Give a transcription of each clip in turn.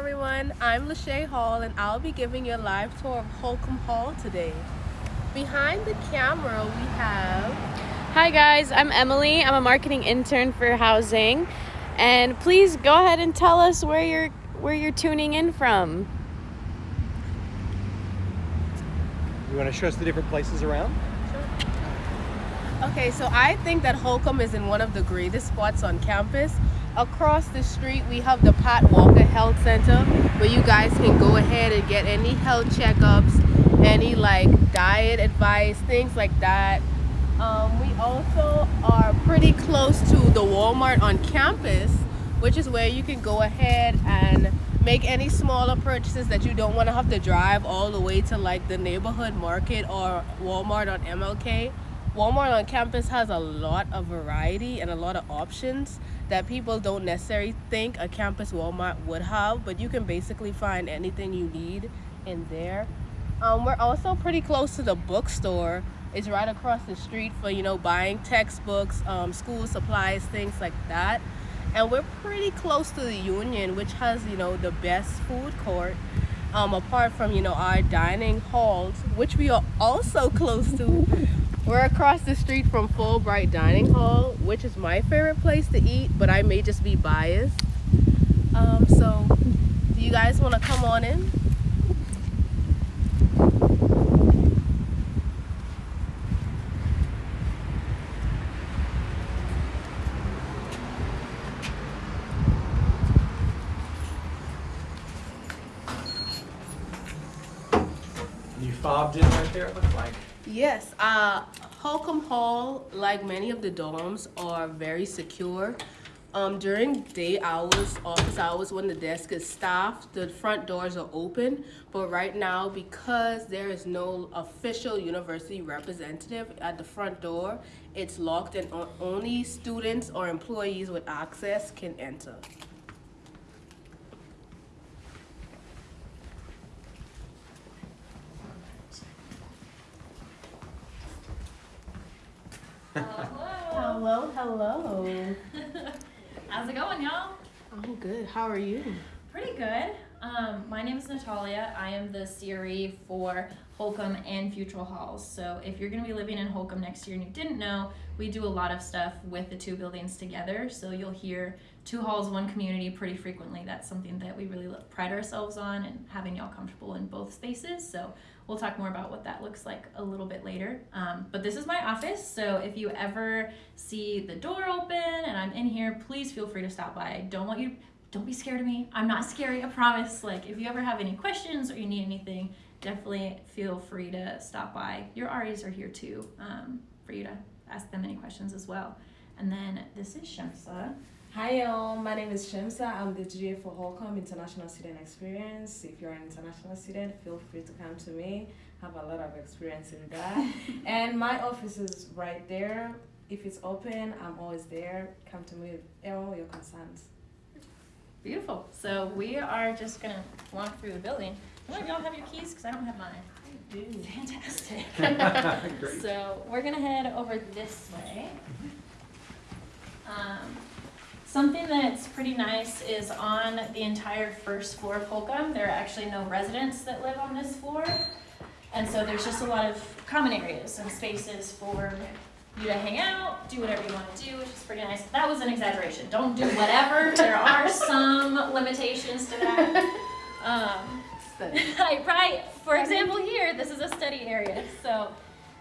everyone, I'm Lachey Hall and I'll be giving you a live tour of Holcomb Hall today. Behind the camera we have... Hi guys, I'm Emily. I'm a marketing intern for housing. And please go ahead and tell us where you're where you're tuning in from. You want to show us the different places around? Okay, so I think that Holcomb is in one of the greatest spots on campus. Across the street, we have the Pat Walker Health Center where you guys can go ahead and get any health checkups, any like diet advice, things like that. Um, we also are pretty close to the Walmart on campus, which is where you can go ahead and make any smaller purchases that you don't want to have to drive all the way to like the neighborhood market or Walmart on MLK. Walmart on campus has a lot of variety and a lot of options that people don't necessarily think a campus Walmart would have, but you can basically find anything you need in there. Um, we're also pretty close to the bookstore. It's right across the street for, you know, buying textbooks, um, school supplies, things like that. And we're pretty close to the Union, which has, you know, the best food court. Um, apart from, you know, our dining halls, which we are also close to. We're across the street from Fulbright Dining Hall, which is my favorite place to eat, but I may just be biased. Um, so, do you guys want to come on in? You fobbed in right there, it looks like. Yes, uh, Holcomb Hall, like many of the dorms, are very secure. Um, during day hours, office hours, when the desk is staffed, the front doors are open. But right now, because there is no official university representative at the front door, it's locked and only students or employees with access can enter. Hello, hello. Hello. How's it going, y'all? I'm good. How are you? Pretty good. Um, my name is Natalia. I am the CRE for Holcomb and Futrall Halls. So if you're going to be living in Holcomb next year and you didn't know, we do a lot of stuff with the two buildings together. So you'll hear two halls, one community pretty frequently. That's something that we really lo- pride ourselves on and having y'all comfortable in both spaces. So we'll talk more about what that looks like a little bit later. Um, but this is my office. So if you ever see the door open and I'm in here, please feel free to stop by. I don't want you don't be scared of me. I'm not scary, I promise. Like, if you ever have any questions or you need anything, definitely feel free to stop by. Your REs are here too, um, for you to ask them any questions as well. And then this is Shamsa. Hi, y'all. My name is Shemsa. I'm the GA for Holcomb International Student Experience. If you're an international student, feel free to come to me. I Have a lot of experience in that. and my office is right there. If it's open, I'm always there. Come to me with all your concerns. Beautiful. So we are just gonna walk through the building. One of y'all have your keys, because I don't have mine. I do. Fantastic. So we're gonna head over this way. Um, Something that's pretty nice is on the entire first floor of Holcomb, there are actually no residents that live on this floor. And so there's just a lot of common areas and spaces for you to hang out, do whatever you wanna do, which is pretty nice. That was an exaggeration, don't do whatever, there are some limitations to that. Um, Right, right. For example, here, this is a study area. So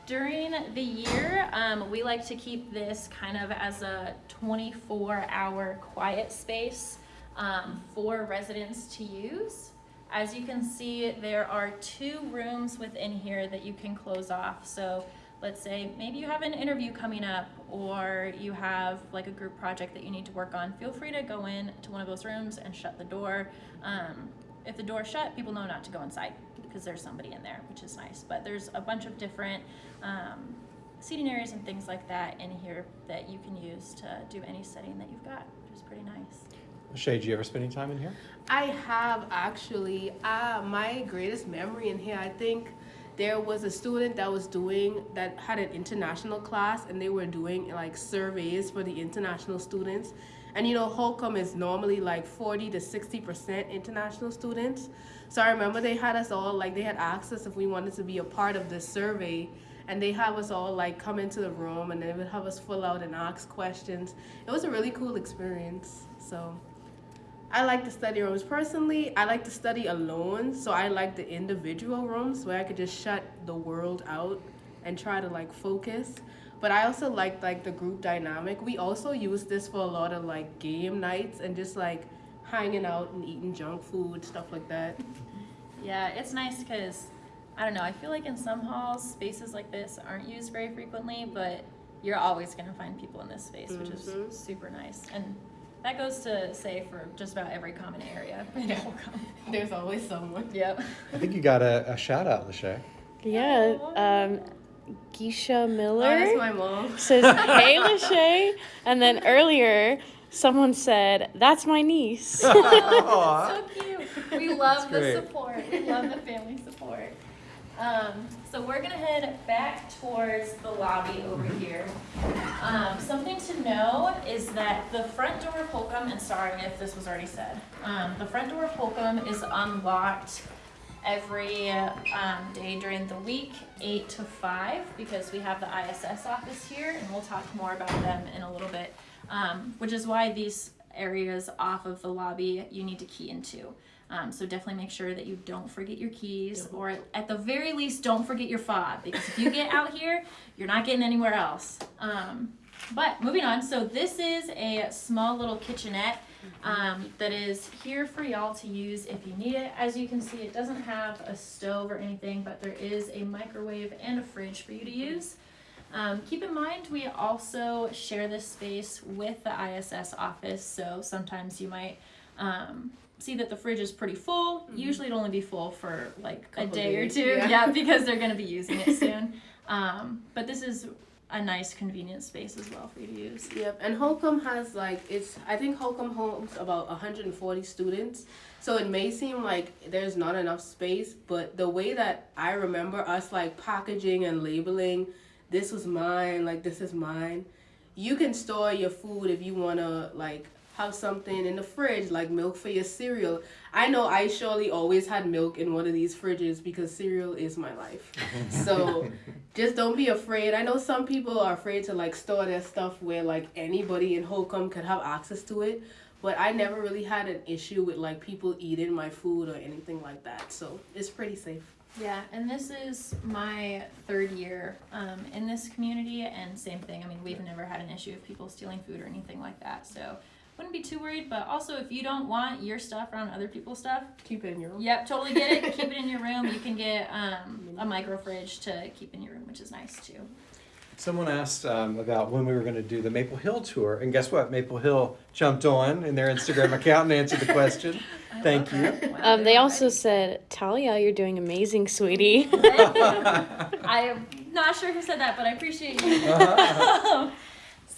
during the year, um, we like to keep this kind of as a 24 hour quiet space um, for residents to use. As you can see, there are two rooms within here that you can close off. So let's say maybe you have an interview coming up or you have like a group project that you need to work on. Feel free to go in to one of those rooms and shut the door. Um, if the door's shut, people know not to go inside because there's somebody in there, which is nice. But there's a bunch of different um, seating areas and things like that in here that you can use to do any setting that you've got, which is pretty nice. Shay, do you ever spend any time in here? I have actually. Uh, my greatest memory in here, I think there was a student that was doing, that had an international class and they were doing like surveys for the international students. And you know, Holcomb is normally like 40 to 60% international students. So I remember they had us all, like, they had asked us if we wanted to be a part of this survey. And they have us all, like, come into the room and they would have us fill out and ask questions. It was a really cool experience. So I like the study rooms. Personally, I like to study alone. So I like the individual rooms where I could just shut the world out and try to, like, focus. But I also like like the group dynamic. We also use this for a lot of like game nights and just like hanging out and eating junk food, stuff like that. Yeah, it's nice because I don't know. I feel like in some halls, spaces like this aren't used very frequently, but you're always gonna find people in this space, which Mhm. is super nice. And that goes to say for just about every common area. in Holcomb. There's always someone. Yep. I think you got a, a shout out, Lachey. Yeah, um, Geisha Oh, Miller that's my mom. says, "Hey, Lachey," and then earlier someone said, "That's my niece." so cute. We love the great. support. We love the family support. Um, so we're gonna head back towards the lobby over here. Um, something to know is that the front door of Holcomb, and sorry if this was already said, um, the front door of Holcomb is unlocked every um, day during the week, eight to five, because we have the ISS office here, and we'll talk more about them in a little bit. Um, which is why these areas off of the lobby you need to key into. Um, so definitely make sure that you don't forget your keys, or at the very least, don't forget your fob, because if you get out here, you're not getting anywhere else. Um, but moving on, so this is a small little kitchenette um, that is here for y'all to use if you need it. As you can see, it doesn't have a stove or anything, but there is a microwave and a fridge for you to use. Um, keep in mind, we also share this space with the ISS office, so sometimes you might um, see that the fridge is pretty full. Usually, it'll only be full for like a Couple day days, or two, yeah. yeah, because they're going to be using it soon. um, but this is a nice, convenient space as well for you to use. Yep, and Holcomb has like it's. I think Holcomb holds about 140 students, so it may seem like there's not enough space. But the way that I remember us like packaging and labeling, this was mine, like this is mine. You can store your food if you wanna like have something in the fridge, like milk for your cereal. I know I surely always had milk in one of these fridges because cereal is my life. So just don't be afraid. I know some people are afraid to like store their stuff where like anybody in Holcomb could have access to it. But I never really had an issue with like people eating my food or anything like that. So it's pretty safe. Yeah, and this is my third year um, in this community, and same thing. I mean, we've never had an issue of people stealing food or anything like that, so wouldn't be too worried. But also, if you don't want your stuff around other people's stuff, Keep it in your room. yep, totally get it. keep it in your room. You can get um, a micro fridge to keep in your room, which is nice too. Someone asked um, about when we were going to do the Maple Hill tour, and guess what? Maple Hill jumped on in their Instagram account and answered the question. Thank you. Wow, Um, they also said, Talia, you're doing amazing, sweetie. I'm not sure who said that, but I appreciate you.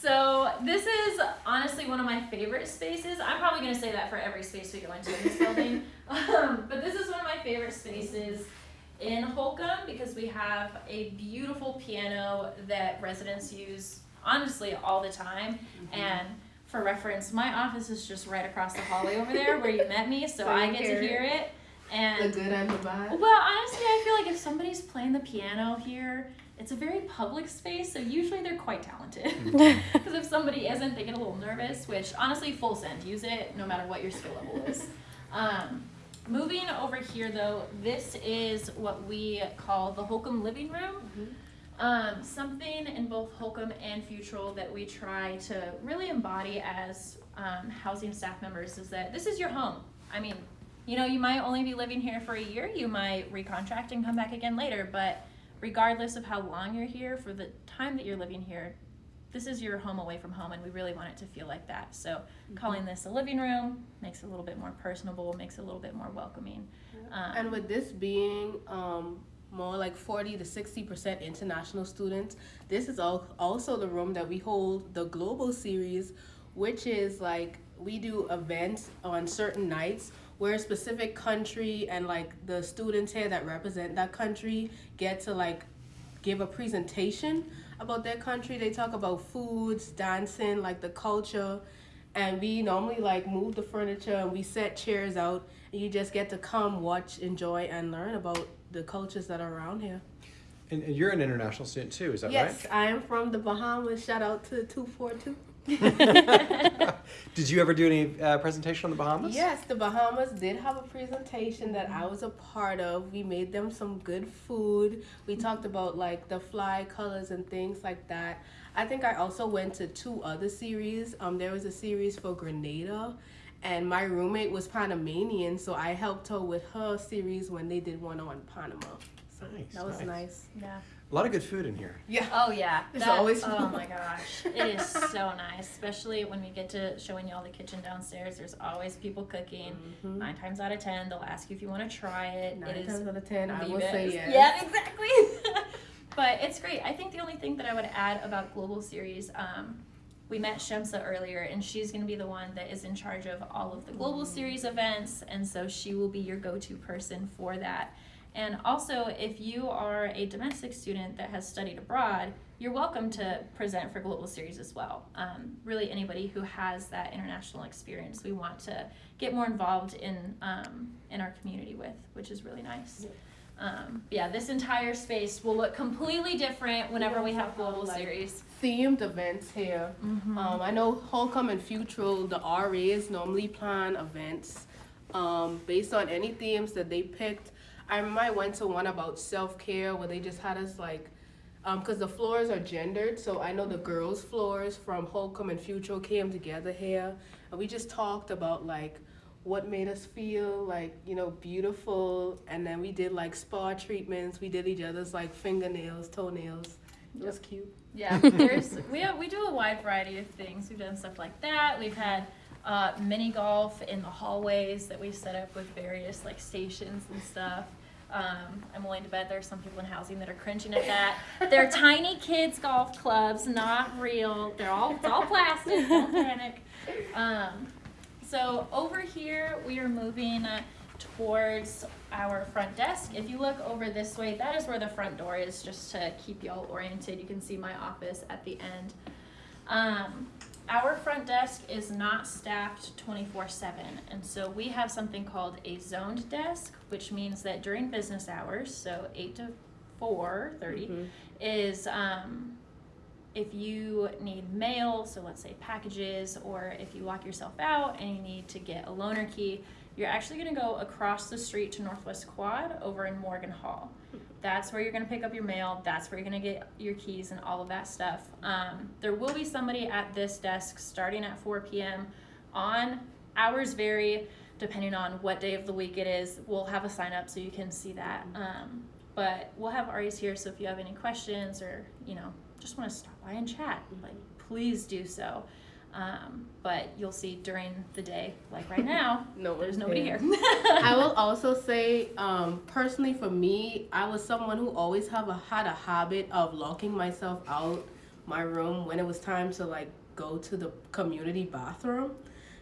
So this is honestly one of my favorite spaces. I'm probably gonna say that for every space we go into in this building. Um, but this is one of my favorite spaces in Holcomb because we have a beautiful piano that residents use honestly all the time. And for reference, my office is just right across the hallway over there where you met me, so So I get to hear it. The And good and the bad. well, honestly, I feel like if somebody's playing the piano here, it's a very public space, so usually they're quite talented. Because if somebody isn't, they get a little nervous, which honestly, full send. Use it no matter what your skill level is. Um, moving over here, though, this is what we call the Holcomb living room. Um, something in both Holcomb and Futrall that we try to really embody as um, housing staff members is that this is your home. I mean, you know, you might only be living here for a year, you might recontract and come back again later, but regardless of how long you're here, for the time that you're living here, this is your home away from home, and we really want it to feel like that. So, calling this a living room makes it a little bit more personable, makes it a little bit more welcoming. Um, And with this being um, more like 40 to 60% international students, this is al- also the room that we hold the Global Series, which is like we do events on certain nights where a specific country and like the students here that represent that country get to like give a presentation about their country. They talk about foods, dancing, like the culture. and we normally like move the furniture and we set chairs out and you just get to come watch enjoy and learn about the cultures that are around here And, and you're an international student too, is that right? yes i am from the bahamas shout out to 242 right? Did you ever do any uh, presentation on the Bahamas? yes the bahamas did have a presentation that i was a part of we made them some good food we talked about like the fly colors and things like that i think i also went to two other series um there was a series for grenada and my roommate was Panamanian, so I helped her with her series when they did one on Panama. So Nice, that was nice. nice. Yeah. A lot of good food in here. Yeah. Oh yeah. There's That- always Oh my gosh. It is so nice, especially when we get to showing you all the kitchen downstairs. There's always people cooking. Mhm. Nine times out of ten, they'll ask you if you want to try it. Nine it is times out of ten, I the will say yes. Yeah, exactly. but it's great. I think the only thing that I would add about Global Series, um, we met Shemsa earlier, and she's going to be the one that is in charge of all of the Global Series events, and so she will be your go-to person for that. And also, if you are a domestic student that has studied abroad, you're welcome to present for Global Series as well. Um, really, anybody who has that international experience, we want to get more involved in um, in our community with, which is really nice. Um, yeah, this entire space will look completely different whenever we have Global Like- Series. Themed events here. Mm-hmm. Um, I know Holcomb and Futrall, the RAs normally plan events um, based on any themes that they picked. I I went to one about self care where they just had us like, because the floors are gendered. So I know the girls' floors from Holcomb and Futrall came together here, and we just talked about like what made us feel like you know beautiful, and then we did like spa treatments. We did each other's like fingernails, toenails. It was cute. Yeah, there's we have, we do a wide variety of things. We've done stuff like that. We've had uh, mini golf in the hallways that we've set up with various like stations and stuff. Um, I'm willing to bet there are some people in housing that are cringing at that. They're tiny kids golf clubs, not real. They're all it's all plastic. Don't panic. Um, so over here we are moving uh, towards our front desk. If you look over this way, that is where the front door is, just to keep y'all oriented. You can see my office at the end. Um, our front desk is not staffed 24 7, and so we have something called a zoned desk, which means that during business hours, so 8 to 4 30, Mhm. is um, if you need mail, so let's say packages, or if you lock yourself out and you need to get a loaner key, you're actually going to go across the street to Northwest Quad over in Morgan Hall. That's where you're going to pick up your mail. That's where you're going to get your keys and all of that stuff. Um, there will be somebody at this desk starting at 4 p.m. on hours vary depending on what day of the week it is. We'll have a sign up so you can see that. Um, but we'll have RAs here, so if you have any questions or you know just want to stop by and chat, like please do so. Um, but you'll see during the day, like right now, No there's nobody here. here. I will also say, um, personally for me, I was someone who always have a had a habit of locking myself out my room when it was time to like go to the community bathroom.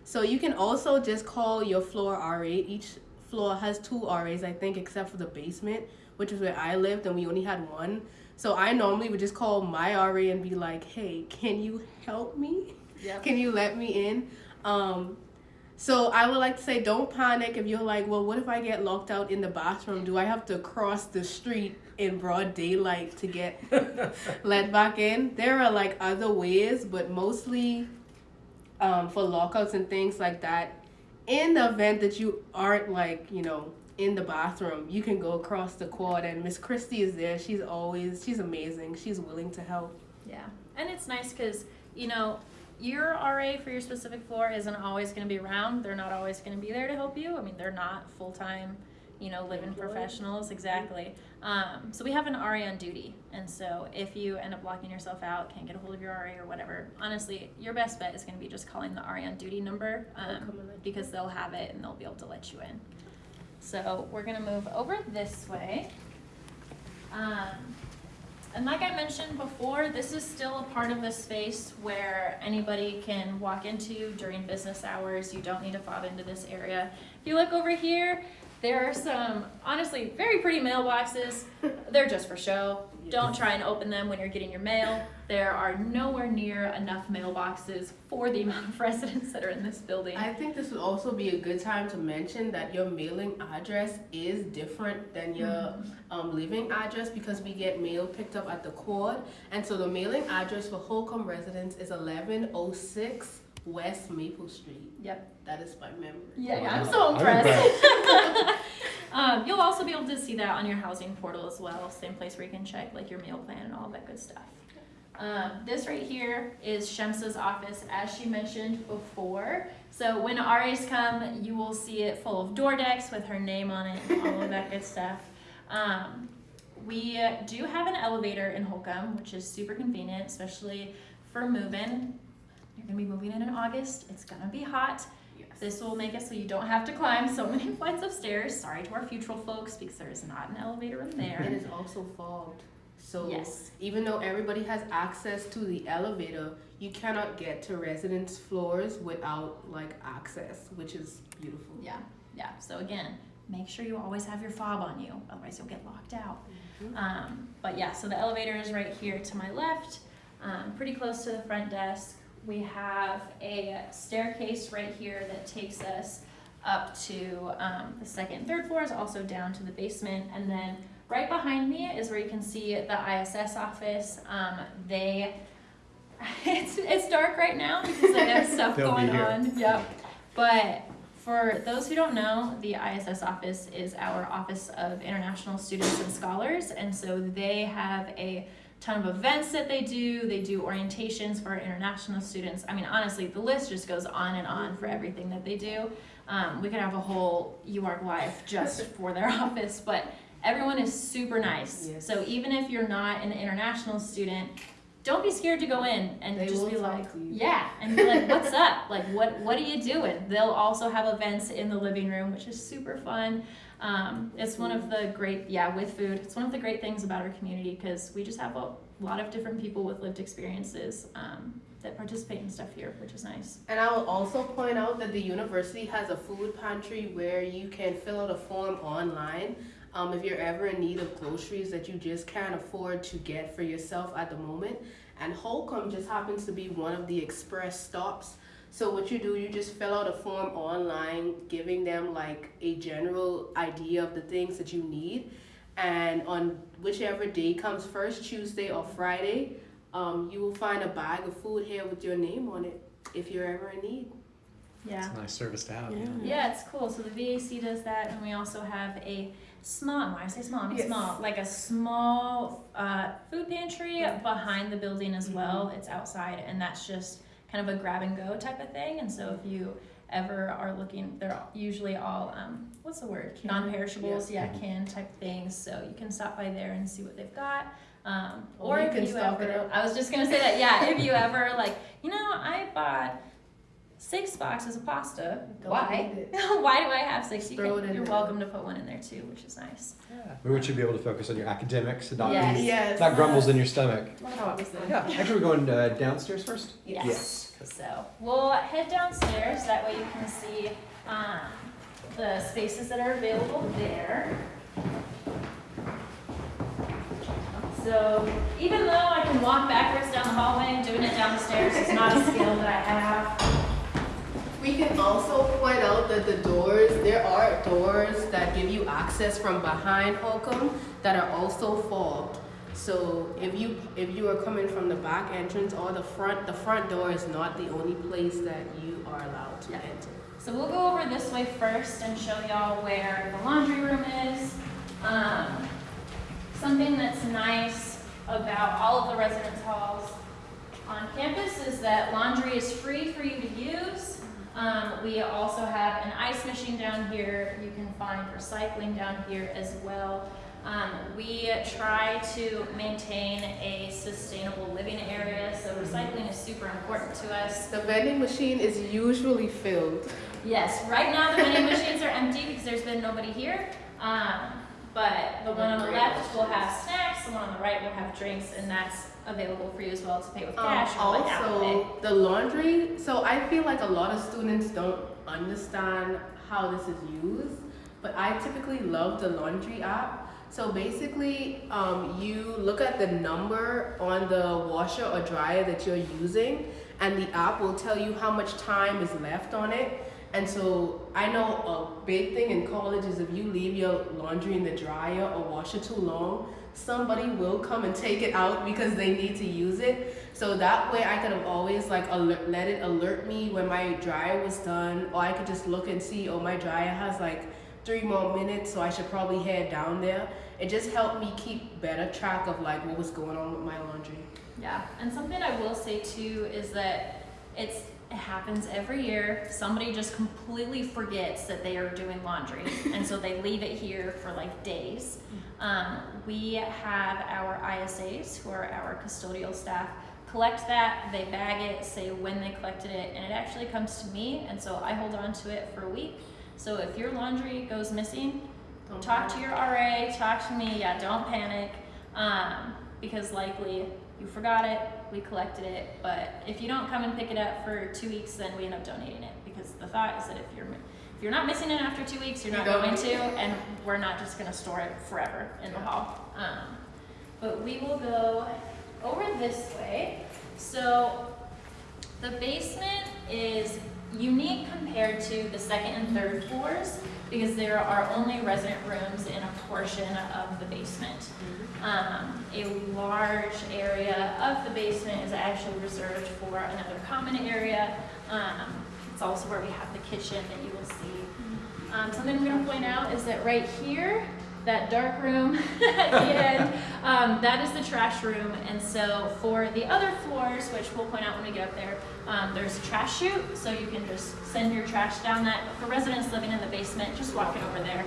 So you can also just call your floor RA. Each floor has two RAs, I think, except for the basement, which is where I lived, and we only had one. So I normally would just call my RA and be like, "Hey, can you help me?" Yep. Can you let me in? Um, so I would like to say, don't panic if you're like, well, what if I get locked out in the bathroom? Do I have to cross the street in broad daylight to get let back in? There are like other ways, but mostly um, for lockouts and things like that. In the event that you aren't like, you know, in the bathroom, you can go across the quad, and Miss Christie is there. She's always, she's amazing. She's willing to help. Yeah, and it's nice because you know your RA for your specific floor isn't always going to be around. They're not always going to be there to help you. I mean, they're not full time, you know, living professionals exactly. Um, so we have an RA on duty, and so if you end up locking yourself out, can't get a hold of your RA or whatever, honestly, your best bet is going to be just calling the RA on duty number um, come and let you because they'll have it and they'll be able to let you in. So we're gonna move over this way. Um, and like I mentioned before, this is still a part of the space where anybody can walk into during business hours. You don't need to fob into this area. If you look over here, there are some honestly very pretty mailboxes. They're just for show. Don't try and open them when you're getting your mail. There are nowhere near enough mailboxes for the amount of residents that are in this building. I think this would also be a good time to mention that your mailing address is different than your um, living address because we get mail picked up at the court. And so the mailing address for Holcomb residents is 1106 West Maple Street. Yep. That is by memory. Yeah, Wow. I'm so I'm impressed. um, you'll also be able to see that on your housing portal as well. Same place where you can check like your meal plan and all that good stuff. Um, this right here is Shemsa's office, as she mentioned before. So when RAs come, you will see it full of door decks with her name on it and all of that good stuff. Um, we do have an elevator in Holcomb, which is super convenient, especially for moving. You're gonna be moving in in August. It's gonna be hot. Yes. This will make it so you don't have to climb so many flights of stairs. Sorry to our future folks because there is not an elevator in It it's also fobbed. So Yes. even though everybody has access to the elevator, you cannot get to residence floors without like access, which is beautiful. Yeah, yeah. So again, make sure you always have your fob on you, otherwise you'll get locked out. Mhm. Um, but yeah, so the elevator is right here to my left, um, pretty close to the front desk. We have a staircase right here that takes us up to um, the second and third floors, also down to the basement. And then right behind me is where you can see the ISS office. Um, they, it's, it's dark right now because I have stuff going on. Yep. But for those who don't know, the ISS office is our Office of International Students and Scholars, and so they have a ton of events that they do. They do orientations for our international students. I mean, honestly, the list just goes on and on for everything that they do. Um, we could have a whole UARK live just for their office, but everyone is super nice. Yes. So even if you're not an international student, don't be scared to go in and They just be like, yeah, and be like, what's up? Like, what what are you doing? They'll also have events in the living room, which is super fun. Um, it's one of the great, yeah, with food. It's one of the great things about our community because we just have a lot of different people with lived experiences um, that participate in stuff here, which is nice. And I will also point out that the university has a food pantry where you can fill out a form online. Um, if you're ever in need of groceries that you just can't afford to get for yourself at the moment. And Holcomb just happens to be one of the express stops. So what you do, you just fill out a form online, giving them like a general idea of the things that you need. And on whichever day comes first, Tuesday or Friday, um, you will find a bag of food here with your name on it if you're ever in need. Yeah. It's a nice service to have. Yeah. Yeah, it's cool. So the VAC does that, and we also have a small. When I say small, I mean Yes. small, like a small uh, food pantry behind the building as well. It's outside, and that's just kind of a grab and go type of thing. And so if you ever are looking, they're usually all um, what's the word? Canned. Non-perishables, yeah, Mhm. canned type things. So you can stop by there and see what they've got. Um, Or or you if can you stock ever, it up. I was just gonna say that, yeah. If you ever like, you know, I bought six boxes of pasta. Don't Why? Why do I have six? You Throw can, it in you're there. welcome to put one in there too, which is nice. Yeah. We want you to be able to focus on your academics and not, Yes. be- Yes. not grumbles in your stomach. Yeah, actually, we're going uh, downstairs first? Yes. So we'll head downstairs. That way you can see um, the spaces that are available there. So even though I can walk backwards down the hallway, and doing it down the stairs is not a skill that I have. We can also point out that the doors, there are doors that give you access from behind Holcomb that are also fobbed. So if you if you are coming from the back entrance or the front, the front door is not the only place that you are allowed to Yeah. enter. So we'll go over this way first and show y'all where the laundry room is. Um, something that's nice about all of the residence halls on campus is that laundry is free for you to use. Um, we also have an ice machine down here. You can find recycling down here as well. Um, we try to maintain a sustainable living area, so recycling is super important to us. The vending machine is usually filled. Yes, right now the vending machines are empty because there's been nobody here. Um, but the one on the left will have snacks, the one on the right will have drinks, and that's available for you as well to pay with Um, cash or like Apple Pay. also, the laundry. So I feel like a lot of students don't understand how this is used, but I typically love the laundry app. So basically, um, you look at the number on the washer or dryer that you're using, and the app will tell you how much time is left on it. And so I know a big thing in college is if you leave your laundry in the dryer or washer too long, somebody will come and take it out because they need to use it. So that way I could have always like alert, let it alert me when my dryer was done, or I could just look and see, oh, my dryer has like three more minutes, so I should probably head down there. It just helped me keep better track of like what was going on with my laundry. Yeah, and something I will say too is that it's it happens every year. Somebody just completely forgets that they are doing laundry, and so they leave it here for like days. Mm-hmm. Um, we have our ISAs, who are our custodial staff, collect that. They bag it, say when they collected it, and it actually comes to me, and so I hold on to it for a week. So if your laundry goes missing, Don't talk to your RA, talk to me. Yeah, don't panic, um, because likely you forgot it, we collected it. But if you don't come and pick it up for two weeks, then we end up donating it because the thought is that if you're if you're not missing it after two weeks, you're not going to, and we're not just going to store it forever in the hall. Um, but we will go over this way. So the basement is unique compared to the second and third floors because there are only resident rooms in a portion of the basement. Um, a large area of the basement is actually reserved for another common area. Um, it's also where we have the kitchen that you will see. Um, something I'm going to point out is that right here, that dark room at the end, um, that is the trash room. And so for the other floors, which we'll point out when we get up there, um, there's a trash chute, so you can just send your trash down that. But for residents living in the basement, just walk it over there.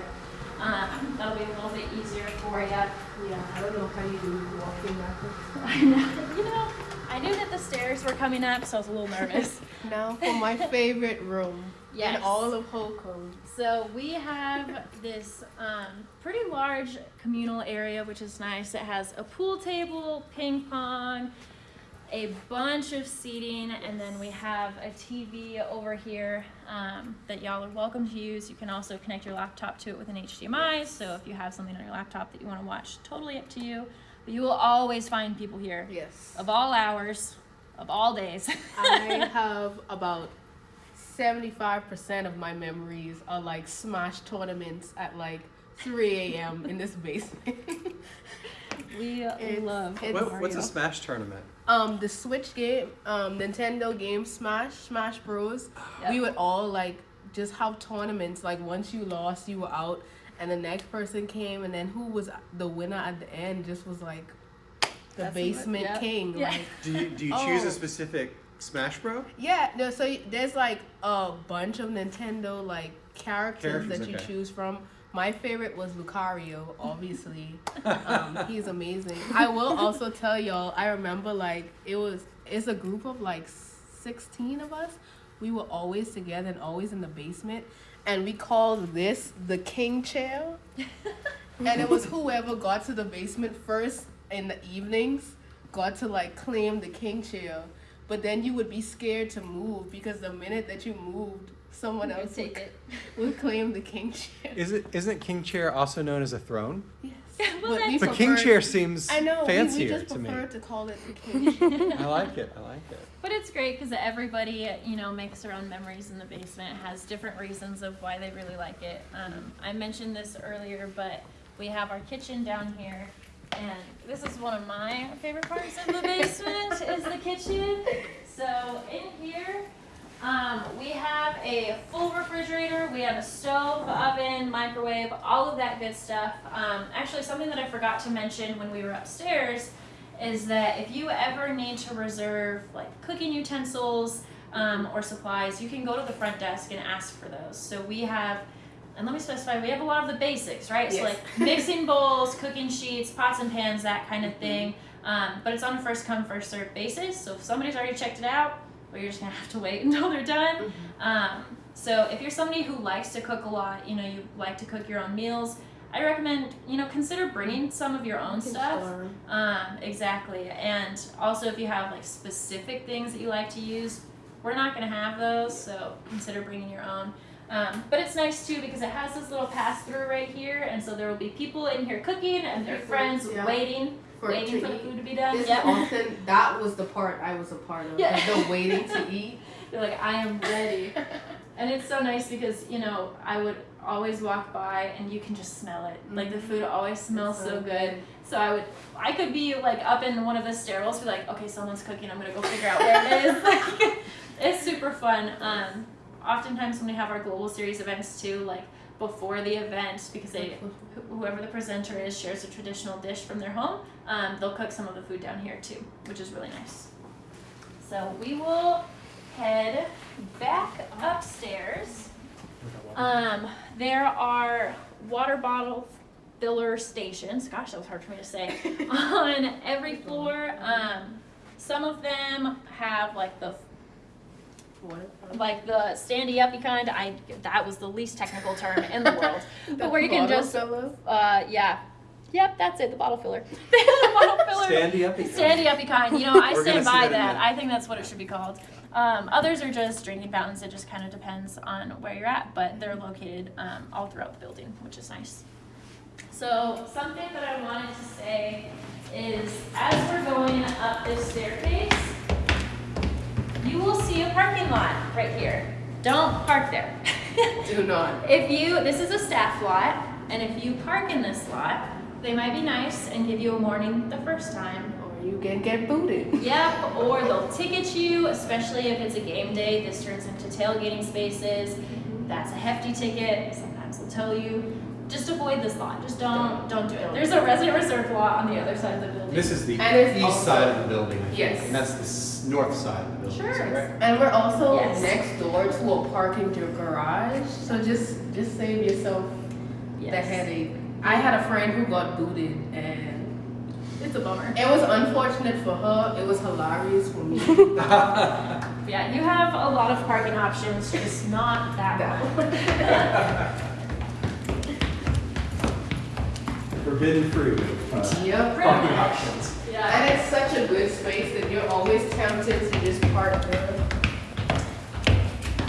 Um, that'll be a little bit easier for you. Yeah, I don't know how you do walking backwards. I know. You know, I knew that the stairs were coming up, so I was a little nervous. Now for my favorite room Yes. in all of Holcomb. So we have this um, pretty large communal area, which is nice. It has a pool table, ping pong, a bunch of seating, and then we have a TV over here um, that y'all are welcome to use. You can also connect your laptop to it with an HDMI. So if you have something on your laptop that you want to watch, totally up to you. But you will always find people here Yes. of all hours, of all days. I have about 75% of my memories are like smash tournaments at like 3 a.m. in this basement. we It's- love it's- What, what's a Smash tournament? um, the Switch game, um, Nintendo game Smash, Smash Bros. Yep. We would all like just have tournaments. Like once you lost, you were out, and the next person came, and then who was the winner at the end just was like the That's basement yep. king. Yeah. Like Do you do you choose Oh. a specific Smash Bro? Yeah, no, so there's like a bunch of Nintendo like characters, Characters, that you okay. choose from. My favorite was Lucario, obviously. um, he's amazing. I will also tell y'all, I remember like it was it's a group of like 16 of us. We were always together and always in the basement and we called this the king chair. and it was whoever got to the basement first in the evenings got to like claim the king chair. But then you would be scared to move because the minute that you moved, someone You else take would, it. would claim the king chair. Is it isn't King Chair also known as a throne? Yes. Well, but we King Chair seems I know. fancier we, just to me. prefer to call it the king chair. I like it. I like it. But it's great because everybody, you know, makes their own memories in the basement, has different reasons of why they really like it. Um, I mentioned this earlier, but we have our kitchen down here. And this is one of my favorite parts of the basement is the kitchen. So in here, um, we have a full refrigerator. We have a stove, oven, microwave, all of that good stuff. Um, actually, something that I forgot to mention when we were upstairs is that if you ever need to reserve like cooking utensils um, or supplies, you can go to the front desk and ask for those. So we have, and let me specify, we have a lot of the basics, right? Yes. So like mixing bowls, cooking sheets, pots and pans, that kind of thing. Um, but it's on a first come first serve basis. So if somebody's already checked it out, well, you're just gonna have to wait until they're done. Um, so if you're somebody who likes to cook a lot, you know, you like to cook your own meals, I recommend, you know, consider bringing some of your own stuff. Um, exactly. And also if you have like specific things that you like to use, we're not gonna have those, so consider bringing your own. Um, but it's nice too because it has this little pass through right here, and so there will be people in here cooking and their friends, yeah. waiting, For waiting for the food to be done. Yep. often that was the part I was a part of. Yeah. Yeah. The waiting to eat. They're like, I am ready. and it's so nice because, you know, I would always walk by and you can just smell it. Like the food always smells so, good. So I would, I could be like up in one of the stairwells, be like, okay, someone's cooking. I'm gonna go figure out where it is. Like, it's super fun. Um, oftentimes when we have our global series events too, like before the event, because they, whoever the presenter is shares a traditional dish from their home, um, they'll cook some of the food down here too, which is really nice. So we will head back upstairs. Um, there are water bottle filler stations. Gosh, that was hard for me to say. on every floor. Um, some of them have like the like the standy uppy kind. I that was the least technical term in the world. but where you can just uh yeah. Yep, that's it, the bottle filler. the bottle filler. Standy up. Standy uppy kind. You know, I stand by that in that. a I think that's what it should be called. Um, others are just drinking fountains. It just kind of depends on where you're at, but they're located um, all throughout the building, which is nice. So something that I wanted to say is, as we're going up this staircase, you will see a parking lot right here. Don't park there. Do not. If you, this is a staff lot, and if you park in this lot, they might be nice and give you a warning the first time. Or you can get booted. Yep, or they'll ticket you, especially if it's a game day. This turns into tailgating spaces. That's a hefty ticket. Sometimes they'll tell you, just avoid this lot. Just don't, don't do it. There's a resident reserve lot on the other side of the building. This is the And it's east also- side of the building, I think, Yes. and that's the s- north side of the building, is that Sure. right? And we're also Yes. next door to a parking your garage. So just just save yourself the Yes. headache. I had a friend who got booted and It's a bummer. it was unfortunate for her. It was hilarious for me. Yeah, you have a lot of parking options, just not that one. Forbidden fruit of uh, yep. parking options. Yeah. And it's such a good space that you're always tempted to just park there.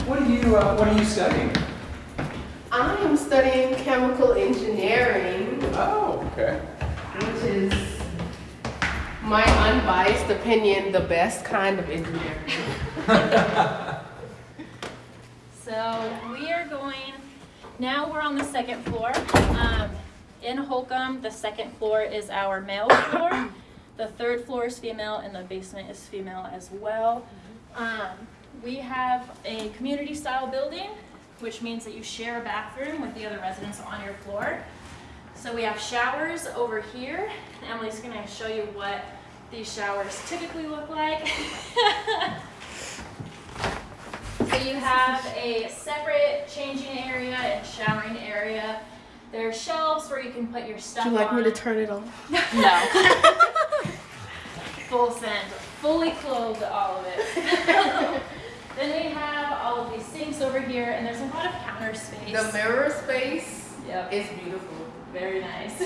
What are you uh, What are you studying? I am studying chemical engineering, Oh, okay. which is my unbiased opinion, the best kind of engineering. So we are going, now we're on the second floor. Um, in Holcomb, the second floor is our male floor. The third floor is female and the basement is female as well. Um, we have a community style building, which means that you share a bathroom with the other residents on your floor. So we have showers over here. Emily's gonna show you what these showers typically look like. So you have a separate changing area and showering area. There are shelves where you can put your stuff Would you like on. me to turn it off? No. Full send, fully clothed, all of it. then we have all of these sinks over here, and there's a lot of counter space. The mirror space Yep, is beautiful. very nice.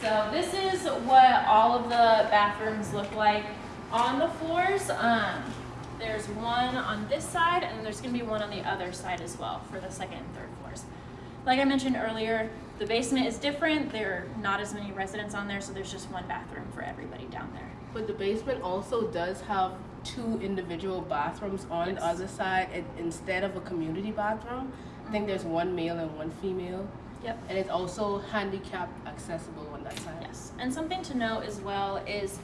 so this is what all of the bathrooms look like on the floors. Um, there's one on this side, and there's gonna be one on the other side as well for the second and third floors. Like I mentioned earlier, the basement is different. There are not as many residents on there, so there's just one bathroom for everybody down there. But the basement also does have two individual bathrooms on the other side and instead of a community bathroom. I think mm-hmm. there's one male and one female. Yep. And it's also handicap accessible on that side. Yes, and something to note as well is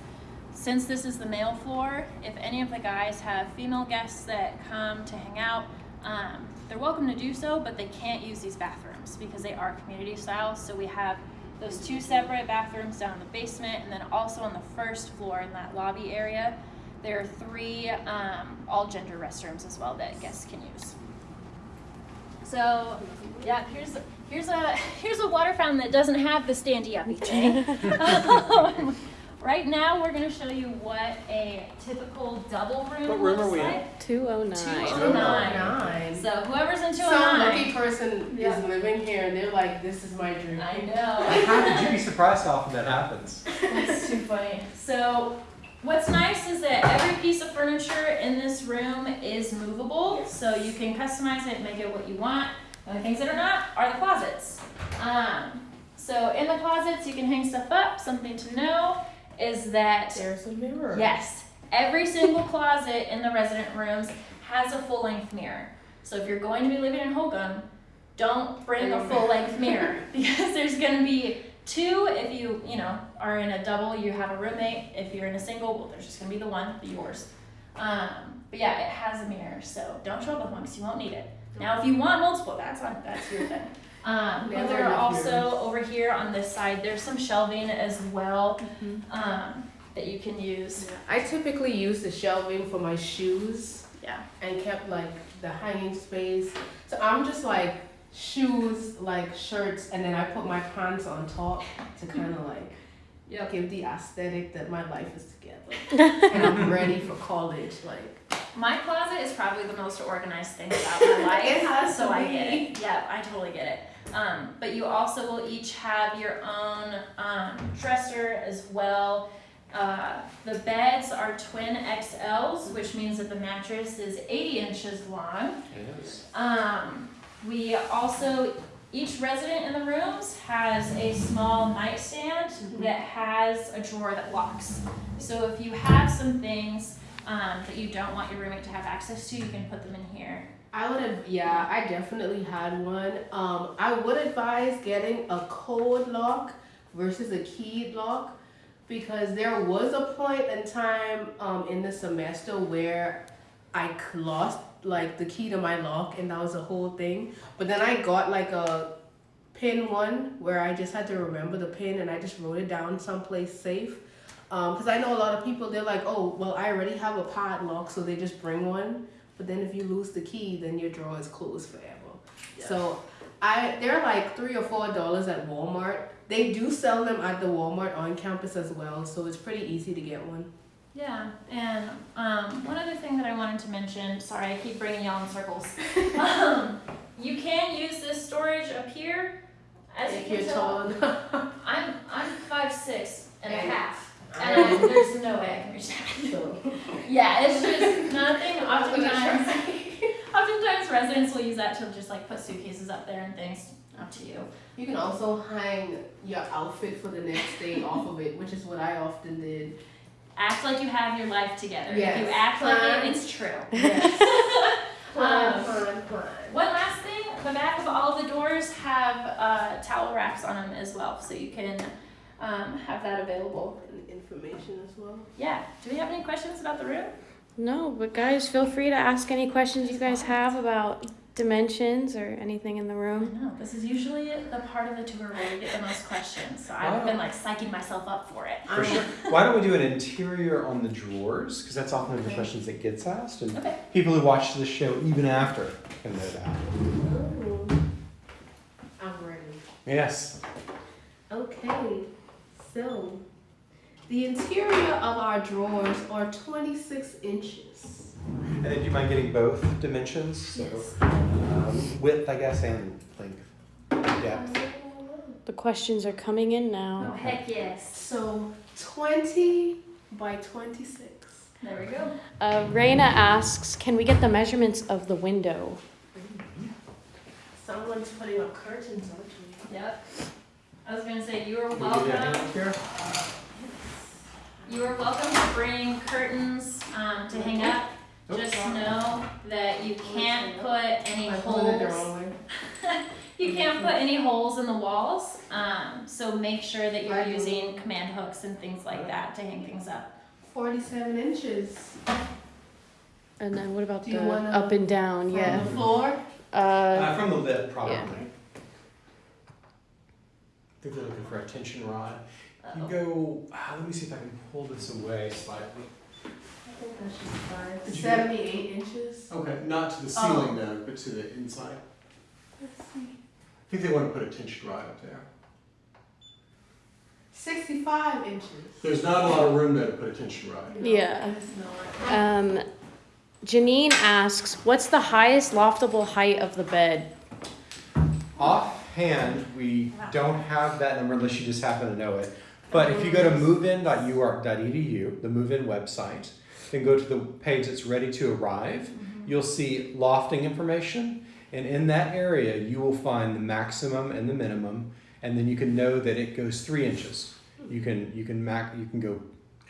since this is the male floor, if any of the guys have female guests that come to hang out, um, they're welcome to do so, but they can't use these bathrooms because they are community style. So we have those two separate bathrooms down in the basement, and then also on the first floor in that lobby area, there are three um, all gender restrooms as well that guests can use. So, yeah, here's here's a here's a water fountain that doesn't have the standy uppy thing. Right now, we're gonna show you what a typical double room What room looks are we in? like. 209. Two- Nine. Nine. So whoever's in 209. Some lucky person Yeah. is living here and they're like, this is my dream. I know. How could you be surprised how often that happens? That's too funny. So What's nice is that every piece of furniture in this room is movable, so you can customize it, make it what you want. The only things that are not are the closets. Um, so in the closets, you can hang stuff up. Something to know is that There's a mirror. Yes. Every single closet in the resident rooms has a full length mirror. So if you're going to be living in Holcomb, don't bring a full length mirror because there's going to be two if you, you know, are in a double, you have a roommate. If you're in a single, well, there's just going to be the one, yours. Um, but yeah, it has a mirror, so don't show up with one because you won't need it. Now, if you want multiple, that's on that's your thing. Um, but there are also over here on this side, there's some shelving as well um, that you can use. I typically use the shelving for my shoes Yeah. and kept like the hanging space. So I'm just like shoes, like shirts, and then I put my pants on top to kind of like Yep. give the aesthetic that my life is together. and I'm ready for college. Like My closet is probably the most organized thing about my life. It has so to I get it. Yeah, I totally get it. Um, but you also will each have your own um, dresser as well. Uh, the beds are twin XLs, which means that the mattress is 80 inches long. Yes. Um, we also, each resident in the rooms has a small nightstand that has a drawer that locks. So if you have some things um, that you don't want your roommate to have access to, you can put them in here. I would have, yeah, I definitely had one. Um, I would advise getting a code lock versus a keyed lock because there was a point in time um, in the semester where I lost like the key to my lock and that was a whole thing. But then I got like a pin one where I just had to remember the pin and I just wrote it down someplace safe. Because I know a lot of people, they're like, oh, well, I already have a padlock, so they just bring one. But then if you lose the key, then your drawer is closed forever. So I they're like three or four dollars at Walmart. They do sell them at the Walmart on campus as well, so it's pretty easy to get one. Yeah, and um, one other thing that I wanted to mention, sorry, I keep bringing y'all in circles. um, you can use this storage up here. As you If can you're tell, tall. I'm I'm five six and a half, and there's no way I can reach that. so. Yeah, it's just nothing. I was Oftentimes, oftentimes residents will use that to just like put suitcases up there and things. Up to you. You can also hang your outfit for the next day off of it, which is what I often did. Act like you have your life together. If you Yes. act like it, it's true. Yes. plan, Um, plan, plan. One last thing, the back of all the doors have uh, towel racks on them as well, so you can um, have that available. And information as well. Yeah. Do we have any questions about the room? No, but guys, feel free to ask any questions you guys have about dimensions or anything in the I room. know. This is usually the part of the tour where we get the most questions, so I've been like psyching myself up for it. For sure. Why don't we do an interior on the drawers? Because that's often the questions that gets asked, and Okay. people who watch the show even after can know that. Ooh. I'm ready. Yes. Okay, so the interior of our drawers are 26 inches. And then do you mind getting both dimensions? So Yes. um, width, I guess, and length, depth. The questions are coming in now. Oh, now. heck yes. So 20 by 26. There we go. Uh, Raina asks, can we get the measurements of the window? Someone's putting up curtains, aren't you? Yep. I was gonna say you are Can we give you a welcome. You are welcome to bring curtains um, to hang up. Oops. Just know that you can't put any I put it the holes. You can't put any holes in the walls. Um, so make sure that you're using command hooks and things like that to hang things up. 47 inches. And then what about the wanna- up and down? From Yeah. the floor. Uh, Uh, from the lip, probably. yeah. I think they're looking for a tension rod. You Uh-oh. go, ah, let me see if I can pull this away slightly. I think that's just fine. Did you 78 inches. Okay, not to the ceiling though, but to the inside. Let's see. I think they want to put a tension rod up there. 65 inches. There's not a lot of room though to put a tension rod. No, Yeah. It's not. um, Janine asks, what's the highest loftable height of the bed? Offhand, we don't have that number unless you just happen to know it. But if you go to movein.uark.edu, the move-in website, then go to the page that's ready to arrive, you'll see lofting information, and in that area, you will find the maximum and the minimum, and then you can know that it goes three inches. You can you can mac you can go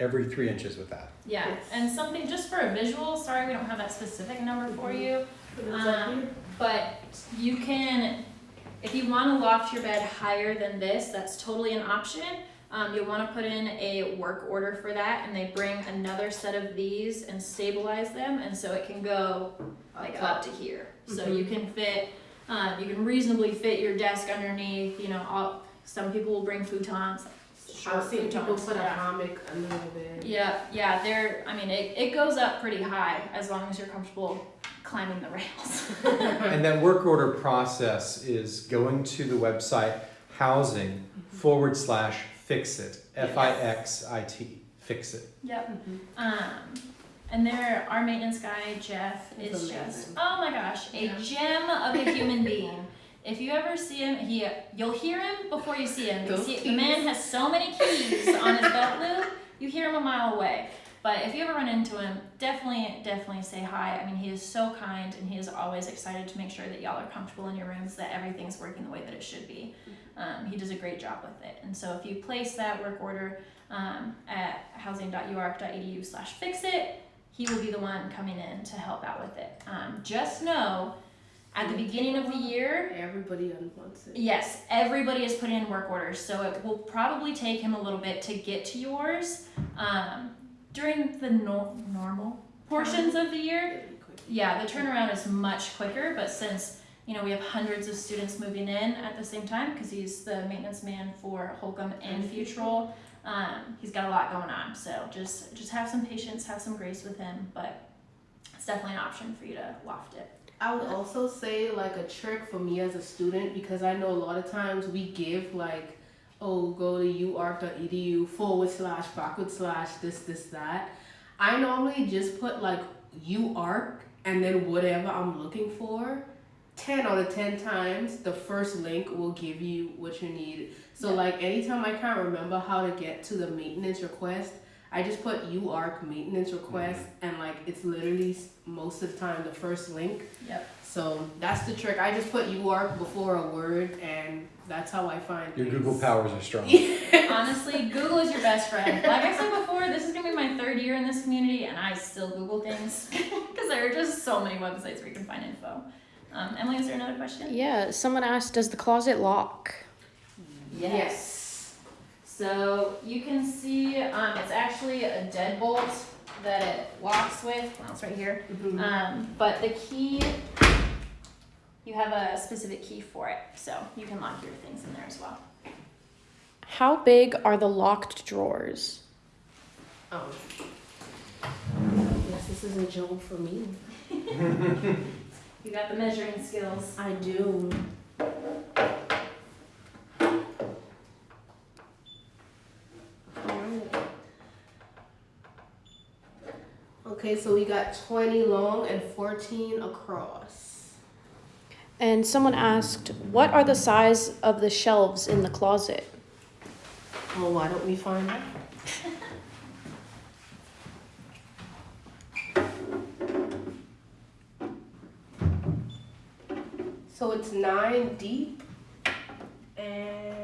every three inches with that. Yeah, Yes. and something just for a visual, sorry we don't have that specific number for you. Um, but you can, if you wanna loft your bed higher than this, that's totally an option. Um, you'll wanna put in a work order for that and they bring another set of these and stabilize them and so it can go like up to here. So you can fit, um, you can reasonably fit your desk underneath, you know, all, some people will bring futons. Short I've seen people futons, put a yeah. hammock under the bed. Yeah, yeah, they're, I mean, it, it goes up pretty high as long as you're comfortable climbing the rails. And that work order process is going to the website housing forward slash fix it, F I X I T, fix it. Yep. Mhm. Um, and there, our maintenance guy, Jeff, is amazing. just, oh my gosh, a Yeah. gem of a human being. If you ever see him, he, you'll hear him before you see him. You see, the man has so many keys on his belt loop, you hear him a mile away. But if you ever run into him, definitely, definitely say hi. I mean, he is so kind and he is always excited to make sure that y'all are comfortable in your rooms, that everything's working the way that it should be. Um, he does a great job with it. And so if you place that work order um, at housing.uark.edu slash fix it, he will be the one coming in to help out with it. Um, just know at the beginning of the year, Everybody wants it. Yes, everybody is putting in work orders, so it will probably take him a little bit to get to yours. Um, during the nor- normal portions of the year, yeah, the turnaround is much quicker, but since you know we have hundreds of students moving in at the same time because he's the maintenance man for Holcomb and Futrall, um, he's got a lot going on. So just just have some patience, have some grace with him, but it's definitely an option for you to loft it. I would also say like a trick for me as a student because I know a lot of times we give like, oh, go to uark.edu forward slash backward slash this this that. I normally just put like uark and then whatever I'm looking for. 10 out of 10 times the first link will give you what you need so Yeah. like anytime i can't remember how to get to the maintenance request i just put uark maintenance request and like it's literally most of the time the first link Yep. so that's the trick i just put uark before a word and that's how i find Your things. Google powers are strong. Honestly, Google is your best friend. Like I said before, this is gonna be my third year in this community, and I still Google things because there are just so many websites where you can find info. Um, Emily, is there another question? Yeah, someone asked, does the closet lock? yes So you can see um, it's actually a deadbolt that it locks with. Well, it's right here. Mhm. Um, but the key, you have a specific key for it, so you can lock your things in there as well. How big are the locked drawers? oh yes this is a job for me You got the measuring skills. i do Okay, so we got 20 long and 14 across. And someone asked, what are the size of the shelves in the closet? Well, why don't we find out? so it's nine deep and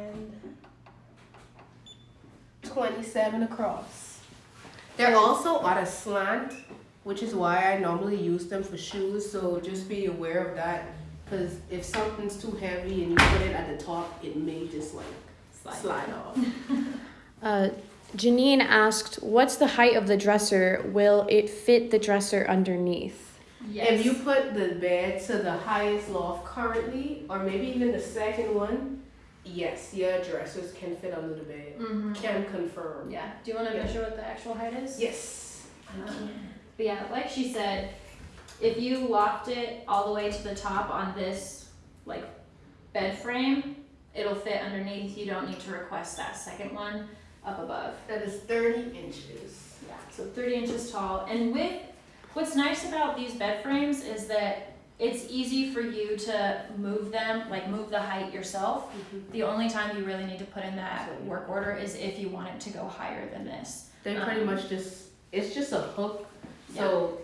27 across. They're also at a slant, which is why I normally use them for shoes. So just be aware of that. Because if something's too heavy and you put it at the top, it may just like slide off. Uh, Janine asked, what's the height of the dresser? Will it fit the dresser underneath? Yes. If you put the bed to the highest loft currently, or maybe even the second one, yes, your dressers can fit under the bed. Mm-hmm. Can confirm. Yeah. Do you want to Yeah. measure what the actual height is? Yes. Um. But yeah, like she said, if you locked it all the way to the top on this like bed frame, it'll fit underneath. You don't need to request that second one up above. That is 30 inches. Yeah, so 30 inches tall. And with what's nice about these bed frames is that it's easy for you to move them, like move the height yourself. The only time you really need to put in that work order is if you want it to go higher than this. They pretty Um, much just it's just a hook. So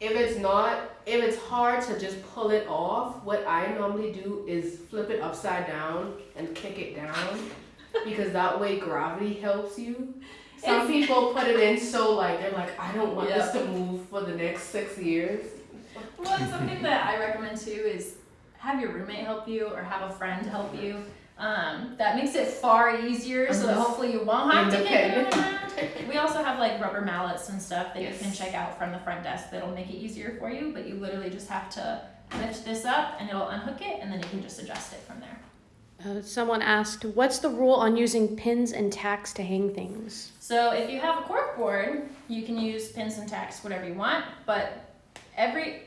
if it's not if it's hard to just pull it off, what I normally do is flip it upside down and kick it down because that way gravity helps you. Some people put it in so like they're like, I don't want this to move for the next six years. Well, something that I recommend too is have your roommate help you or have a friend help you. Um, that makes it far easier so that Mhm. hopefully you won't have to get around. We also have like rubber mallets and stuff that Yes. you can check out from the front desk that'll make it easier for you, but you literally just have to lift this up and it'll unhook it and then you can just adjust it from there. Uh, someone asked, "What's the rule on using pins and tacks to hang things?" So if you have a cork board, you can use pins and tacks, whatever you want, but every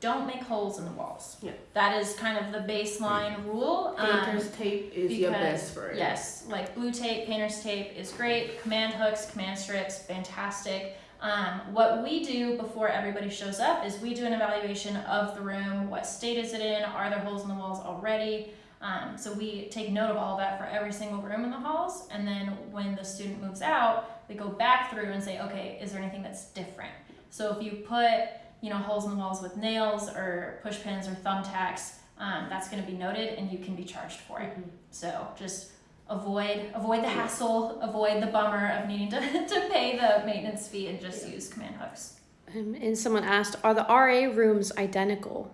don't make holes in the walls. Yeah. That is kind of the baseline rule. Um, Painter's tape is your because- best friend. Yes, like blue tape, painter's tape is great. Command hooks, command strips, fantastic. Um, what we do before everybody shows up is we do an evaluation of the room. What state is it in? Are there holes in the walls already? Um, so we take note of all that for every single room in the halls, and then when the student moves out, we go back through and say, okay, is there anything that's different? So if you put, you know, holes in the walls with nails or push pins or thumbtacks, um, that's going to be noted, and you can be charged for it. So just avoid avoid the hassle, avoid the bummer of needing to, to pay the maintenance fee, and just use command hooks. Um, and someone asked, "Are the RA rooms identical?"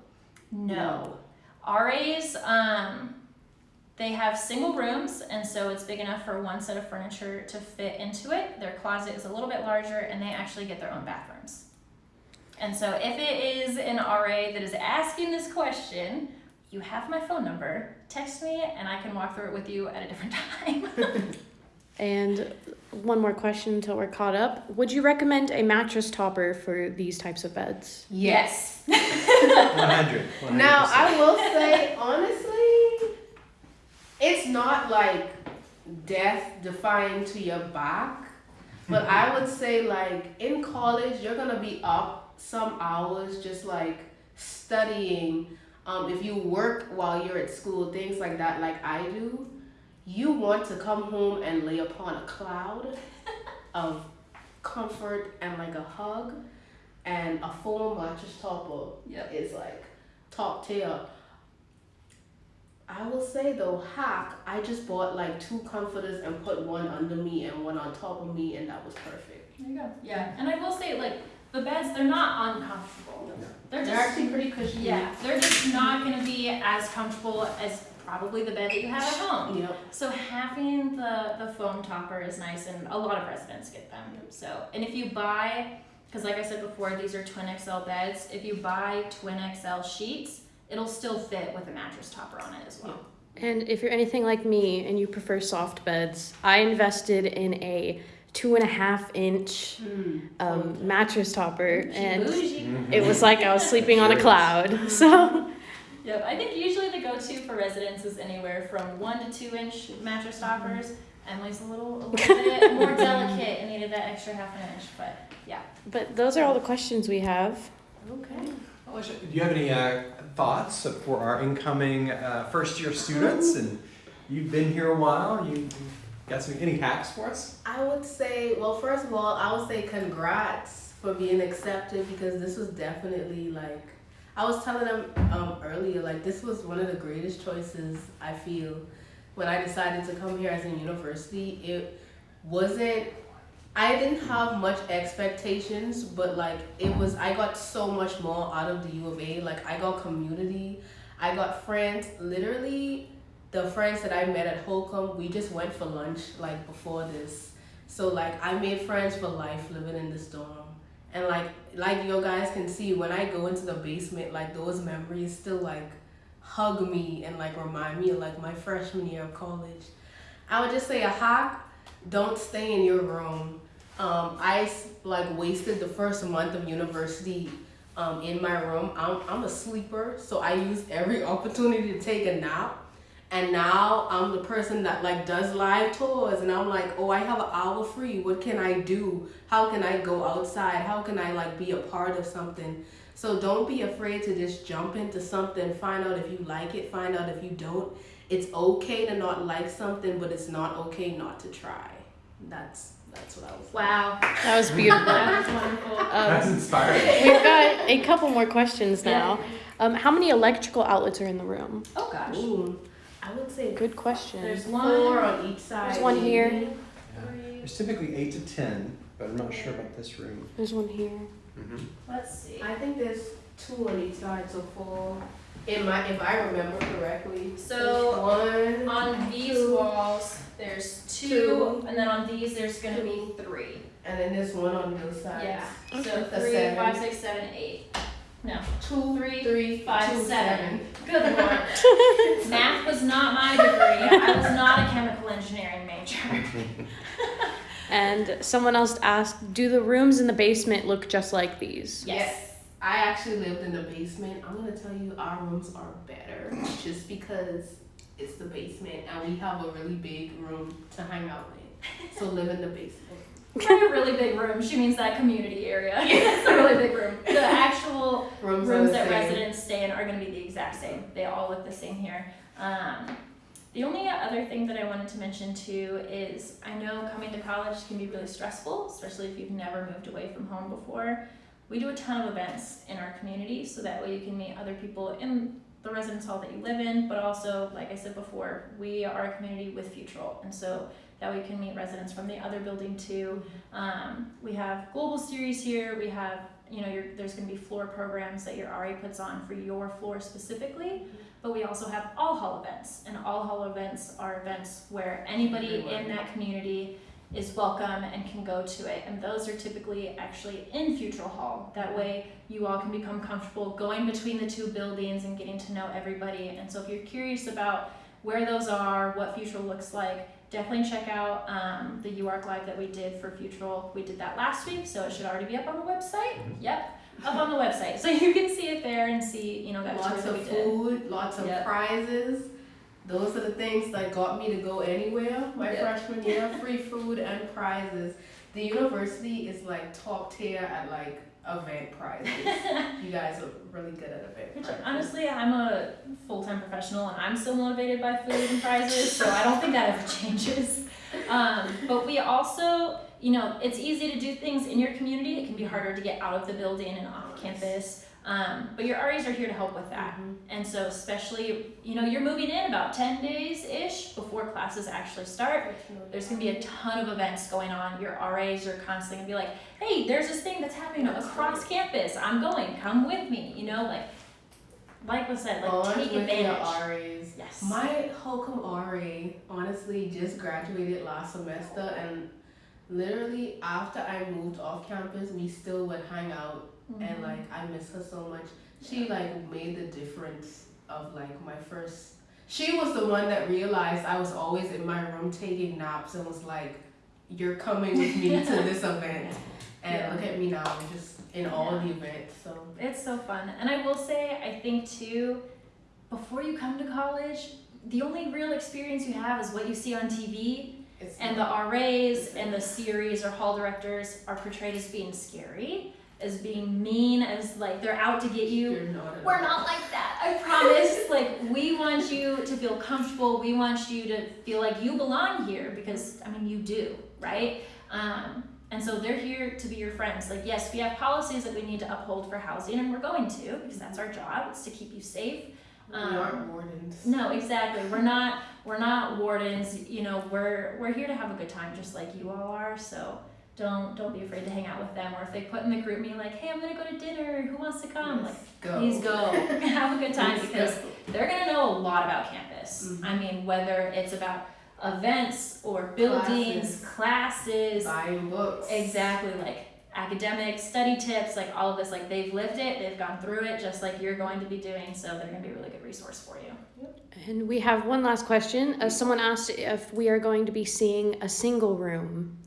No. RAs, um, they have single rooms, and so it's big enough for one set of furniture to fit into it. Their closet is a little bit larger, and they actually get their own bathrooms. And so, if it is an RA that is asking this question, you have my phone number. Text me, and I can walk through it with you at a different time. And one more question until we're caught up. Would you recommend a mattress topper for these types of beds? Yes. 100. 100. Now I will say honestly, it's not like death defying to your back, but I would say like in college you're gonna be up some hours just like studying. Um, if you work while you're at school, things like that, like I do, you want to come home and lay upon a cloud of comfort and like a hug, and a full mattress topper Yep. is like top tier. I will say though, hack, I just bought like two comforters and put one under me and one on top of me, and that was perfect. There you go. Yeah, and I will say, like, the beds, they're not uncomfortable. They're They're just actually pretty cushy. Yeah, they're just not gonna be as comfortable as probably the bed that you have at home. Yep. So having the the foam topper is nice, and a lot of residents get them. So, and if you buy, because like I said before, these are twin XL beds. If you buy twin XL sheets, it'll still fit with a mattress topper on it as well. And if you're anything like me and you prefer soft beds, I invested in a two and a half inch Hmm. um, mattress topper, and Bougie. Mhm. it was like I was sleeping on a cloud. So Yep, I think usually the go-to for residents is anywhere from one to two inch mattress toppers. Emily's a little, a little bit more delicate and needed that extra half an inch, but yeah. But those are all the questions we have. Okay. Alicia, do you have any uh, thoughts for our incoming uh, first year students? And you've been here a while. You you got some any hacks for us? I would say, well, first of all, I would say congrats for being accepted because this was definitely like, I was telling them um, earlier, like, this was one of the greatest choices I feel when I decided to come here as a university. It wasn't, I didn't have much expectations, but like, it was, I got so much more out of the U of A. Like, I got community, I got friends, literally the friends that I met at Holcomb, we just went for lunch like before this. So like I made friends for life living in this dorm. And like like you guys can see when I go into the basement, like those memories still like hug me and like remind me of like my freshman year of college. I would just say a hack, don't stay in your room. Um, I like wasted the first month of university um, in my room. I'm, I'm a sleeper, so I used every opportunity to take a nap. And now I'm the person that like does live tours and I'm like, oh, I have an hour free. What can I do? How can I go outside? How can I like be a part of something? So don't be afraid to just jump into something, find out if you like it, find out if you don't. It's okay to not like something, but it's not okay not to try. That's that's what I was Wow, That was beautiful. that was wonderful. That's Um, inspiring. we've got a couple more questions now. Um, how many electrical outlets are in the room? Oh gosh. Ooh, I would say Good question. There's four one. on each side. There's one here. maybe. There's typically eight to ten, but I'm not sure about this room. There's one here. Mm-hmm. Let's see. I think there's two on each side, so four. In my, if I remember correctly. So, one. On these two, walls, there's two, Two. and then on these, there's gonna be three. And then there's one on those sides. Yeah. So The three, seven. five, six, seven, eight. No, Two, Three, three, five, two, seven. Good lord. Math was not my degree. I was not a chemical engineering major. And someone else asked, do the rooms in the basement look just like these? Yes. I actually lived in the basement. I'm gonna tell you, our rooms are better just because it's the basement and we have a really big room to hang out in. So live in the basement. By a really big room, she means that community area. it's a really big room. The actual Rooms, rooms that same. residents stay in are going to be the exact same. They all look the same here. Um, the only other thing that I wanted to mention too is I know coming to college can be really stressful, especially if you've never moved away from home before. We do a ton of events in our community so that way you can meet other people in the residence hall that you live in, but also, like I said before, we are a community with Futrall, and so that we can meet residents from the other building too. Um, we have global series here. We have, you know, your, there's going to be floor programs that your RA puts on for your floor specifically. But we also have all hall events, and all hall events are events where anybody in that community is welcome and can go to it. And those are typically actually in Futrall Hall. That way, you all can become comfortable going between the two buildings and getting to know everybody. And so, if you're curious about where those are, what Futrall looks like, definitely check out um, the UARK Live that we did for Futrall. We did that last week, so it should already be up on the website. Yep, up on the website. So you can see it there and see, you know, that tour Lots that of we did. food, lots of Yep. prizes. Those are the things that got me to go anywhere my Yep. freshman year. Free food and prizes. The university is like top tier at like event prizes. you guys are really good at event Which prizes. honestly, I'm a full time professional and I'm still motivated by food and prizes, so I don't think that ever changes. Um, but we also, you know, it's easy to do things in your community. It can be harder to get out of the building and off campus. Um, but your RAs are here to help with that. Mhm. And so, especially, you know, you're moving in about 10 days ish before classes actually start. There's gonna be a ton of events going on. Your RAs are constantly gonna be like, hey, there's this thing that's happening across campus. I'm going, come with me. You know, like, like was said, like Bond take advantage. RAs. Yes. My Holcomb RA honestly just graduated last semester and literally after I moved off campus we still would hang out and Mhm. like I miss her so much. She like made the difference of like my first she was the one that realized I was always in my room taking naps and was like, You're coming with me to this event and Yeah. look at me now, just in all the events. So It's so fun. And I will say, I think too, before you come to college, the only real experience you have is what you see on TV. it's And the RAs and the series or hall directors are portrayed as being scary, as being mean, as like they're out to get you. not We're not like that. I promise. like we want you to feel comfortable. We want you to feel like you belong here because I mean you do, right? Um, and so they're here to be your friends. Like yes, we have policies that we need to uphold for housing, and we're going to because that's our job. It's to keep you safe. We Um, aren't wardens. No, exactly. We're not we're not wardens. You know, we're we're here to have a good time, just like you all are. So don't don't be afraid to hang out with them. Or if they put in the GroupMe like, hey, I'm gonna go to dinner. Who wants to come? Like, Let's go. please go. have a good time Let's because go. they're gonna know a lot about campus. Mhm. I mean, whether it's about events or buildings, classes, buying books. exactly like academic study tips, like all of this. Like they've lived it, they've gone through it, just like you're going to be doing. So they're gonna be a really good resource for you. And we have one last question. Uh, someone asked if we are going to be seeing a single room.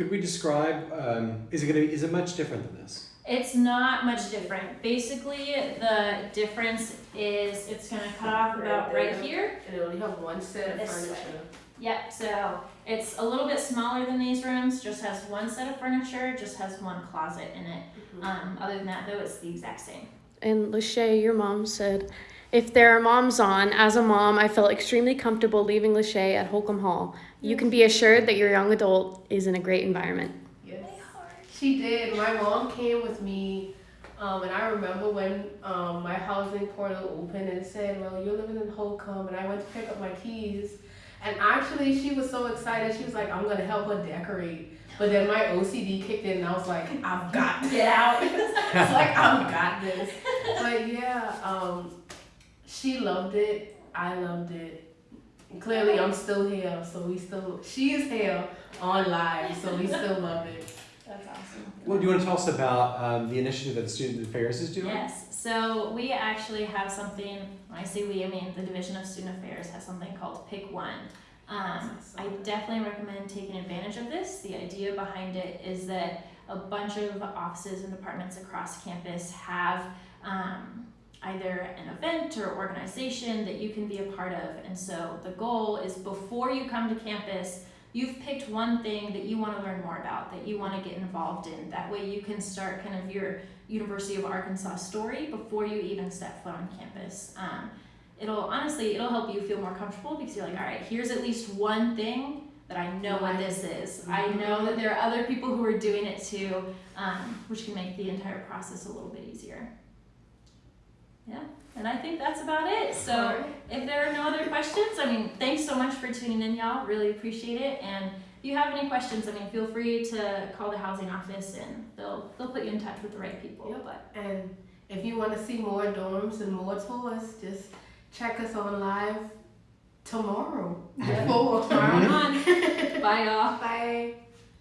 Could we describe? Um, is it going to? be, Is it much different than this? It's not much different. Basically, the difference is it's gonna cut off about Right right here. And it only have one set of This way. furniture. Yep, so it's a little bit smaller than these rooms, just has one set of furniture, just has one closet in it. Um, other than that though, it's the exact same. And Lachey, your mom said, if there are moms on, as a mom, I felt extremely comfortable leaving Lachey at Holcomb Hall. You can be assured that your young adult is in a great environment. Yes. She did. My mom came with me, um, and I remember when um, my housing portal opened and said, "Well, you're living in Holcomb," and I went to pick up my keys. And actually, she was so excited. She was like, "I'm gonna help her decorate." But then my OCD kicked in, and I was like, "I've got to get out." it's like I've got this. But yeah, um, she loved it. I loved it. And clearly, I'm still here, so we still. She is here on live, so we still love it. That's awesome. Well, do you want to tell us about um, the initiative that the Student Affairs is doing? Yes, so we actually have something, when I say we, I mean the Division of Student Affairs has something called Pick One. Um, I definitely recommend taking advantage of this. The idea behind it is that a bunch of offices and departments across campus have um, either an event or organization that you can be a part of. And so the goal is before you come to campus, you've picked one thing that you want to learn more about, that you want to get involved in. That way you can start kind of your University of Arkansas story before you even step foot on campus. Um, it'll honestly, it'll help you feel more comfortable because you're like, all right, here's at least one thing that I know what this is. I know that there are other people who are doing it too, um, which can make the entire process a little bit easier. Yeah, and I think that's about it. So. Alright. If there are no other questions, I mean, thanks so much for tuning in, y'all. Really appreciate it. And if you have any questions, I mean, feel free to call the housing office and they'll they'll put you in touch with the right people. Yep. But And if you want to see more dorms and more tours, just check us on live tomorrow Yeah. tomorrow. Bye, y'all. Bye.